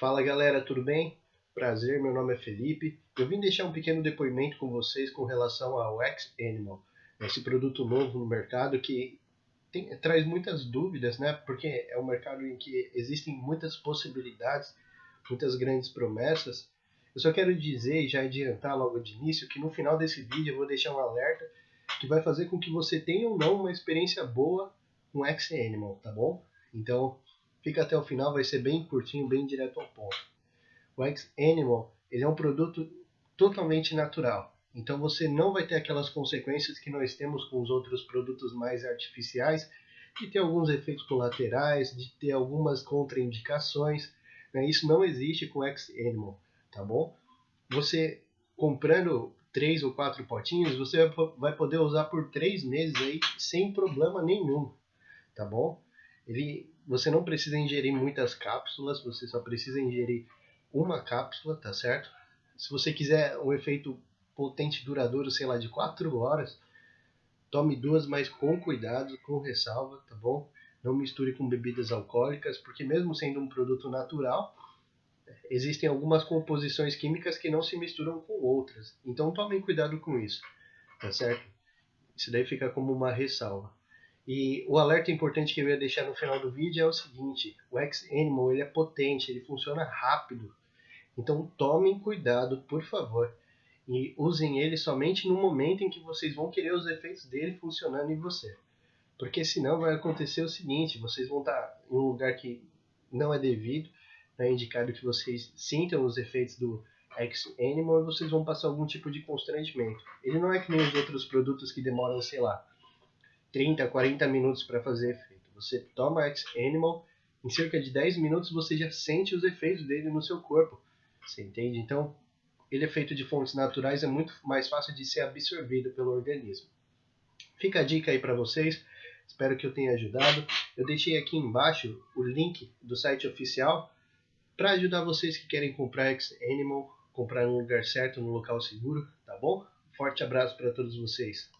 Fala galera, tudo bem? Prazer, meu nome é Felipe. Eu vim deixar um pequeno depoimento com vocês com relação ao X Animal, esse produto novo no mercado que tem, traz muitas dúvidas, né? Porque é um mercado em que existem muitas possibilidades, muitas grandes promessas. Eu só quero dizer e já adiantar logo de início que no final desse vídeo eu vou deixar um alerta que vai fazer com que você tenha ou não uma experiência boa com X Animal, tá bom? Então, fica até o final, vai ser bem curtinho, bem direto ao ponto. O X Animal, ele é um produto totalmente natural. Então você não vai ter aquelas consequências que nós temos com os outros produtos mais artificiais, de ter alguns efeitos colaterais, de ter algumas contraindicações. Né? Isso não existe com X Animal, tá bom? Você comprando três ou quatro potinhos, você vai poder usar por três meses aí sem problema nenhum, tá bom? Ele, você não precisa ingerir muitas cápsulas, você só precisa ingerir uma cápsula, tá certo? Se você quiser um efeito potente duradouro, sei lá, de 4 horas, tome duas, mas com cuidado, com ressalva, tá bom? Não misture com bebidas alcoólicas, porque mesmo sendo um produto natural, existem algumas composições químicas que não se misturam com outras. Então tomem cuidado com isso, tá certo? Isso daí fica como uma ressalva. E o alerta importante que eu ia deixar no final do vídeo é o seguinte: o X-Animal ele é potente, ele funciona rápido. Então tomem cuidado, por favor e usem ele somente no momento em que vocês vão querer os efeitos dele funcionando em você. Porque senão vai acontecer o seguinte, vocês vão estar em um lugar que não é devido, é indicado que vocês sintam os efeitos do X-Animal e vocês vão passar algum tipo de constrangimento. Ele não é que nem os outros produtos que demoram, sei lá, 30, 40 minutos para fazer efeito. Você toma X-Animal, em cerca de 10 minutos você já sente os efeitos dele no seu corpo. Você entende? Então, ele é feito de fontes naturais, é muito mais fácil de ser absorvido pelo organismo. Fica a dica aí para vocês, espero que eu tenha ajudado. Eu deixei aqui embaixo o link do site oficial para ajudar vocês que querem comprar X-Animal, comprar no lugar certo, no local seguro, tá bom? Forte abraço para todos vocês.